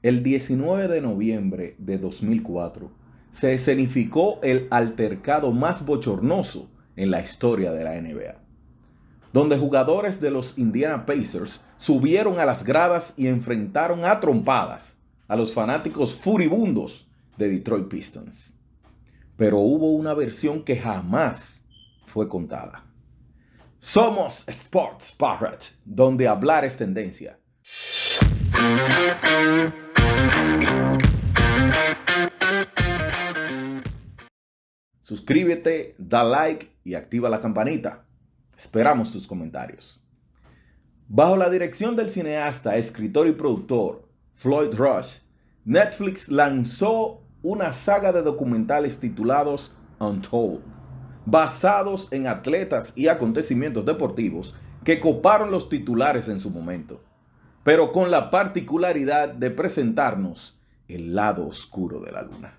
El 19 de noviembre de 2004 se escenificó el altercado más bochornoso en la historia de la NBA, donde jugadores de los Indiana Pacers subieron a las gradas y enfrentaron a trompadas a los fanáticos furibundos de Detroit Pistons. Pero hubo una versión que jamás fue contada. Somos Sports Parrot, donde hablar es tendencia. Suscríbete, da like y activa la campanita. Esperamos tus comentarios. Bajo la dirección del cineasta, escritor y productor Floyd Rush, Netflix lanzó una saga de documentales titulados Untold, basados en atletas y acontecimientos deportivos que coparon los titulares en su momento pero con la particularidad de presentarnos el lado oscuro de la luna.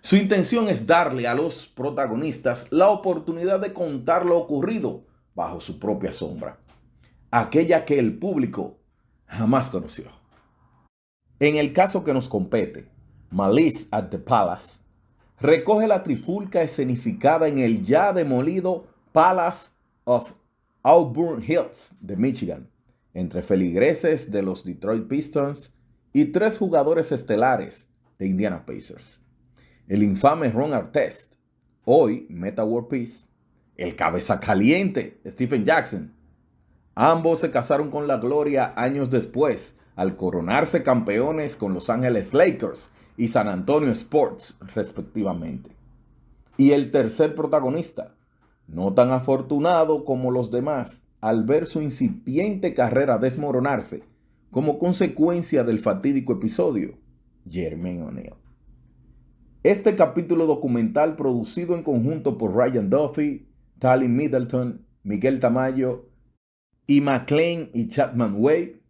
Su intención es darle a los protagonistas la oportunidad de contar lo ocurrido bajo su propia sombra, aquella que el público jamás conoció. En el caso que nos compete, Malice at the Palace recoge la trifulca escenificada en el ya demolido Palace of Auburn Hills de Michigan, entre feligreses de los Detroit Pistons y tres jugadores estelares de Indiana Pacers. El infame Ron Artest, hoy Meta World Peace, el cabeza caliente Stephen Jackson. Ambos se casaron con la gloria años después al coronarse campeones con Los Ángeles Lakers y San Antonio Sports respectivamente. Y el tercer protagonista, no tan afortunado como los demás, al ver su incipiente carrera desmoronarse como consecuencia del fatídico episodio, Jermaine O'Neal. Este capítulo documental producido en conjunto por Ryan Duffy, Tally Middleton, Miguel Tamayo y McLean y Chapman Way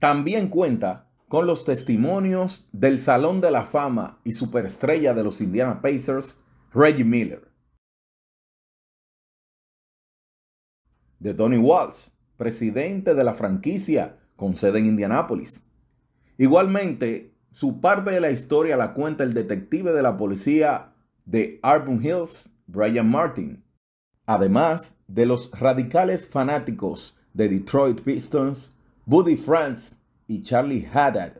también cuenta con los testimonios del Salón de la Fama y superestrella de los Indiana Pacers, Reggie Miller. De Tony Walsh, presidente de la franquicia con sede en Indianápolis. Igualmente, su parte de la historia la cuenta el detective de la policía de Arbon Hills, Brian Martin, además de los radicales fanáticos de Detroit Pistons, Buddy France y Charlie Haddad,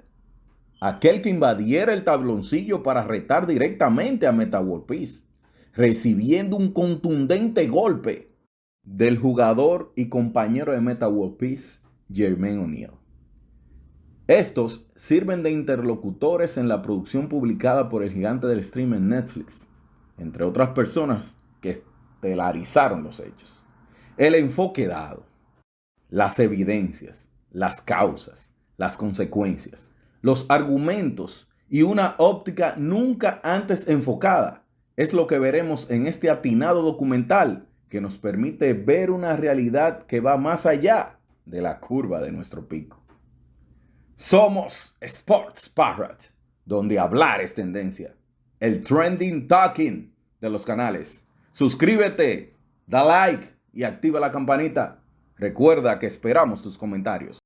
aquel que invadiera el tabloncillo para retar directamente a Meta World recibiendo un contundente golpe del jugador y compañero de Meta World Peace, Jermaine O'Neal. Estos sirven de interlocutores en la producción publicada por el gigante del stream en Netflix, entre otras personas que estelarizaron los hechos. El enfoque dado, las evidencias, las causas, las consecuencias, los argumentos y una óptica nunca antes enfocada es lo que veremos en este atinado documental que nos permite ver una realidad que va más allá de la curva de nuestro pico. Somos Sports Parrot, donde hablar es tendencia. El trending talking de los canales. Suscríbete, da like y activa la campanita. Recuerda que esperamos tus comentarios.